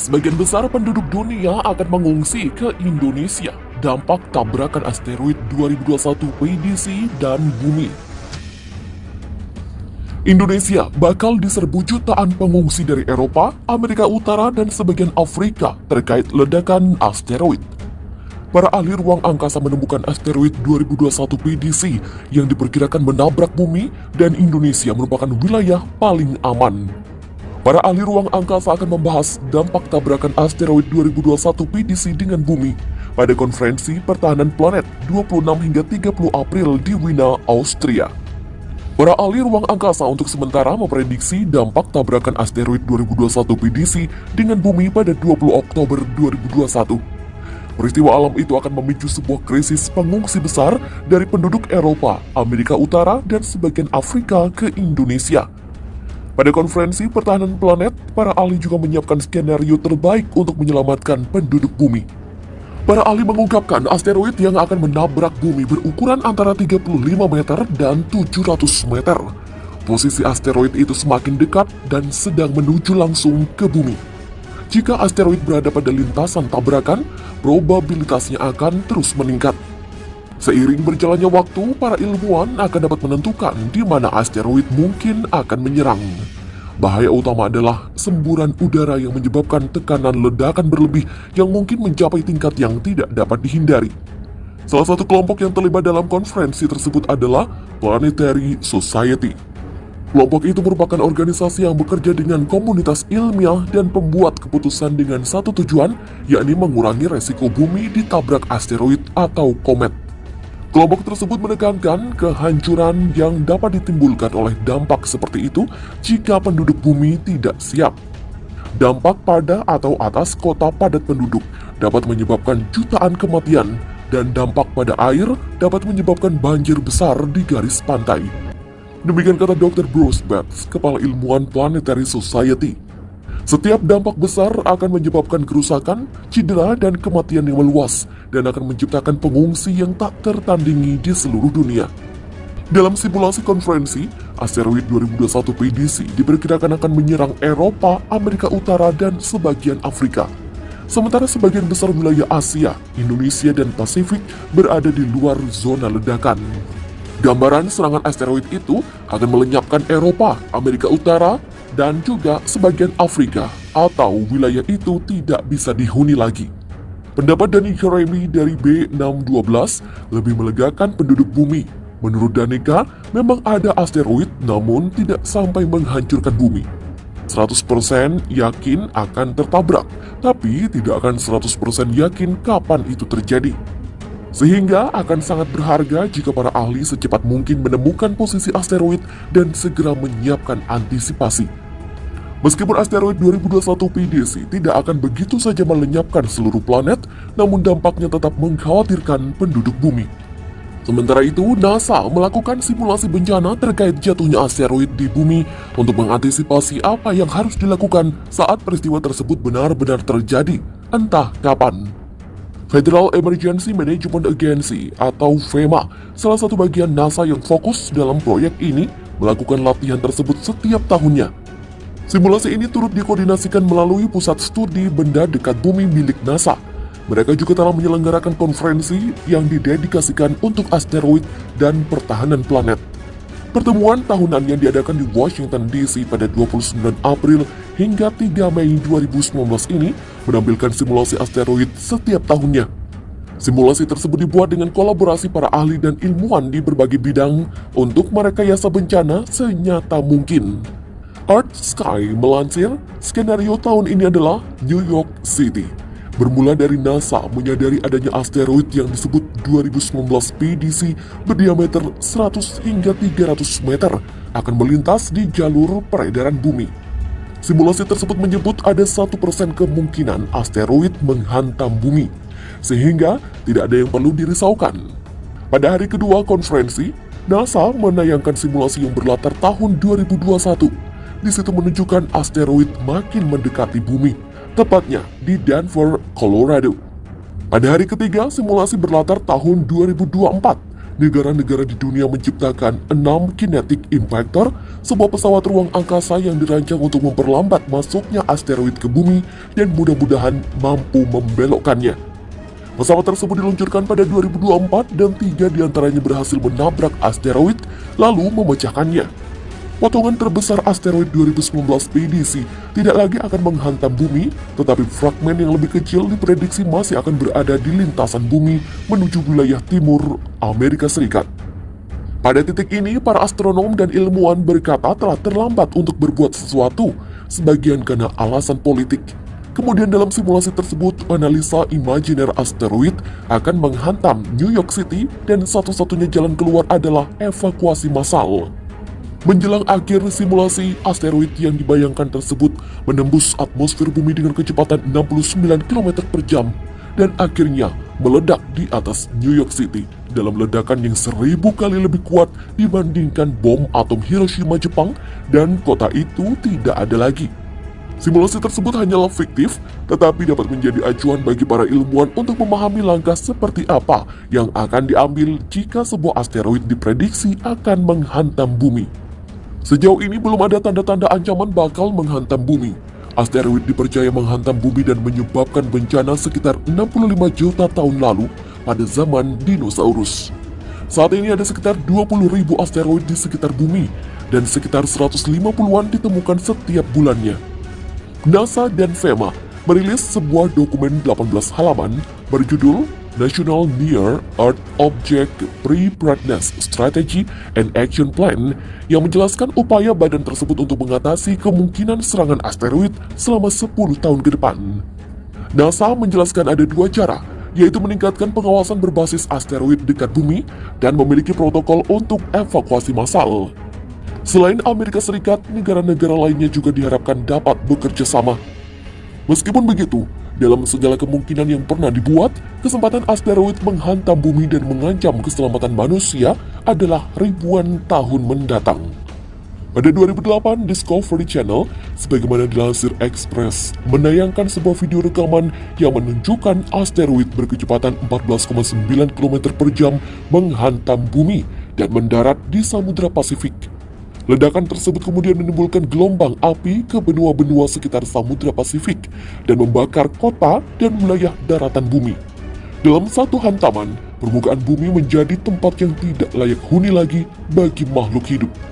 Sebagian besar penduduk dunia akan mengungsi ke Indonesia dampak tabrakan asteroid 2021 PDC dan bumi. Indonesia bakal diserbu jutaan pengungsi dari Eropa, Amerika Utara, dan sebagian Afrika terkait ledakan asteroid. Para ahli ruang angkasa menemukan asteroid 2021 PDC yang diperkirakan menabrak bumi dan Indonesia merupakan wilayah paling aman. Para ahli ruang angkasa akan membahas dampak tabrakan asteroid 2021 PDC dengan bumi pada konferensi pertahanan planet 26 hingga 30 April di Wina, Austria. Para ahli ruang angkasa untuk sementara memprediksi dampak tabrakan asteroid 2021 PDC dengan bumi pada 20 Oktober 2021. Peristiwa alam itu akan memicu sebuah krisis pengungsi besar dari penduduk Eropa, Amerika Utara, dan sebagian Afrika ke Indonesia. Pada konferensi pertahanan planet, para ahli juga menyiapkan skenario terbaik untuk menyelamatkan penduduk bumi. Para ahli mengungkapkan asteroid yang akan menabrak bumi berukuran antara 35 meter dan 700 meter. Posisi asteroid itu semakin dekat dan sedang menuju langsung ke bumi. Jika asteroid berada pada lintasan tabrakan, probabilitasnya akan terus meningkat. Seiring berjalannya waktu, para ilmuwan akan dapat menentukan di mana asteroid mungkin akan menyerang. Bahaya utama adalah semburan udara yang menyebabkan tekanan ledakan berlebih yang mungkin mencapai tingkat yang tidak dapat dihindari. Salah satu kelompok yang terlibat dalam konferensi tersebut adalah Planetary Society. Kelompok itu merupakan organisasi yang bekerja dengan komunitas ilmiah dan pembuat keputusan dengan satu tujuan, yakni mengurangi resiko bumi ditabrak asteroid atau komet. Kelompok tersebut menekankan kehancuran yang dapat ditimbulkan oleh dampak seperti itu jika penduduk bumi tidak siap. Dampak pada atau atas kota padat penduduk dapat menyebabkan jutaan kematian dan dampak pada air dapat menyebabkan banjir besar di garis pantai. Demikian kata Dr. Bruce Betts, Kepala Ilmuwan Planetary Society. Setiap dampak besar akan menyebabkan kerusakan, cedera, dan kematian yang meluas dan akan menciptakan pengungsi yang tak tertandingi di seluruh dunia. Dalam simulasi konferensi, asteroid 2021 PDC diperkirakan akan menyerang Eropa, Amerika Utara, dan sebagian Afrika. Sementara sebagian besar wilayah Asia, Indonesia, dan Pasifik berada di luar zona ledakan. Gambaran serangan asteroid itu akan melenyapkan Eropa, Amerika Utara, dan juga sebagian Afrika atau wilayah itu tidak bisa dihuni lagi. Pendapat Dani Jeremy dari B612 lebih melegakan penduduk bumi. Menurut Danika, memang ada asteroid namun tidak sampai menghancurkan bumi. 100% yakin akan tertabrak, tapi tidak akan 100% yakin kapan itu terjadi. Sehingga akan sangat berharga jika para ahli secepat mungkin menemukan posisi asteroid dan segera menyiapkan antisipasi. Meskipun asteroid 2021 PDC tidak akan begitu saja melenyapkan seluruh planet, namun dampaknya tetap mengkhawatirkan penduduk bumi. Sementara itu, NASA melakukan simulasi bencana terkait jatuhnya asteroid di bumi untuk mengantisipasi apa yang harus dilakukan saat peristiwa tersebut benar-benar terjadi, entah kapan. Federal Emergency Management Agency atau FEMA, salah satu bagian NASA yang fokus dalam proyek ini, melakukan latihan tersebut setiap tahunnya. Simulasi ini turut dikoordinasikan melalui Pusat Studi Benda Dekat Bumi milik NASA. Mereka juga telah menyelenggarakan konferensi yang didedikasikan untuk asteroid dan pertahanan planet. Pertemuan tahunan yang diadakan di Washington DC pada 29 April hingga 3 Mei 2019 ini menampilkan simulasi asteroid setiap tahunnya. Simulasi tersebut dibuat dengan kolaborasi para ahli dan ilmuwan di berbagai bidang untuk merekayasa bencana senyata mungkin. Earth Sky melansir, skenario tahun ini adalah New York City. Bermula dari NASA menyadari adanya asteroid yang disebut 2019 PDC berdiameter 100 hingga 300 meter akan melintas di jalur peredaran bumi. Simulasi tersebut menyebut ada satu persen kemungkinan asteroid menghantam bumi, sehingga tidak ada yang perlu dirisaukan. Pada hari kedua konferensi, NASA menayangkan simulasi yang berlatar tahun 2021. Di situ menunjukkan asteroid makin mendekati bumi tepatnya di Denver, Colorado. Pada hari ketiga, simulasi berlatar tahun 2024. Negara-negara di dunia menciptakan 6 kinetic impactor, sebuah pesawat ruang angkasa yang dirancang untuk memperlambat masuknya asteroid ke bumi dan mudah-mudahan mampu membelokkannya. Pesawat tersebut diluncurkan pada 2024 dan tiga di antaranya berhasil menabrak asteroid lalu memecahkannya. Potongan terbesar asteroid 2019 PDC tidak lagi akan menghantam bumi, tetapi fragmen yang lebih kecil diprediksi masih akan berada di lintasan bumi menuju wilayah timur Amerika Serikat. Pada titik ini, para astronom dan ilmuwan berkata telah terlambat untuk berbuat sesuatu, sebagian karena alasan politik. Kemudian dalam simulasi tersebut, analisa imajiner asteroid akan menghantam New York City dan satu-satunya jalan keluar adalah evakuasi massal. Menjelang akhir simulasi, asteroid yang dibayangkan tersebut menembus atmosfer bumi dengan kecepatan 69 km per jam dan akhirnya meledak di atas New York City dalam ledakan yang seribu kali lebih kuat dibandingkan bom atom Hiroshima Jepang dan kota itu tidak ada lagi. Simulasi tersebut hanyalah fiktif, tetapi dapat menjadi acuan bagi para ilmuwan untuk memahami langkah seperti apa yang akan diambil jika sebuah asteroid diprediksi akan menghantam bumi. Sejauh ini belum ada tanda-tanda ancaman bakal menghantam bumi. Asteroid dipercaya menghantam bumi dan menyebabkan bencana sekitar 65 juta tahun lalu pada zaman dinosaurus. Saat ini ada sekitar 20 ribu asteroid di sekitar bumi dan sekitar 150-an ditemukan setiap bulannya. NASA dan FEMA merilis sebuah dokumen 18 halaman berjudul National Near Earth Object Preparedness Strategy and Action Plan yang menjelaskan upaya badan tersebut untuk mengatasi kemungkinan serangan asteroid selama 10 tahun ke depan. NASA menjelaskan ada dua cara, yaitu meningkatkan pengawasan berbasis asteroid dekat bumi dan memiliki protokol untuk evakuasi massal. Selain Amerika Serikat, negara-negara lainnya juga diharapkan dapat bekerja sama. Meskipun begitu, dalam segala kemungkinan yang pernah dibuat, kesempatan asteroid menghantam bumi dan mengancam keselamatan manusia adalah ribuan tahun mendatang. Pada 2008, Discovery Channel, sebagaimana dilansir Express, menayangkan sebuah video rekaman yang menunjukkan asteroid berkecepatan 14,9 km per jam menghantam bumi dan mendarat di Samudra Pasifik. Ledakan tersebut kemudian menimbulkan gelombang api ke benua-benua sekitar Samudra Pasifik dan membakar kota dan wilayah daratan bumi. Dalam satu hantaman, permukaan bumi menjadi tempat yang tidak layak huni lagi bagi makhluk hidup.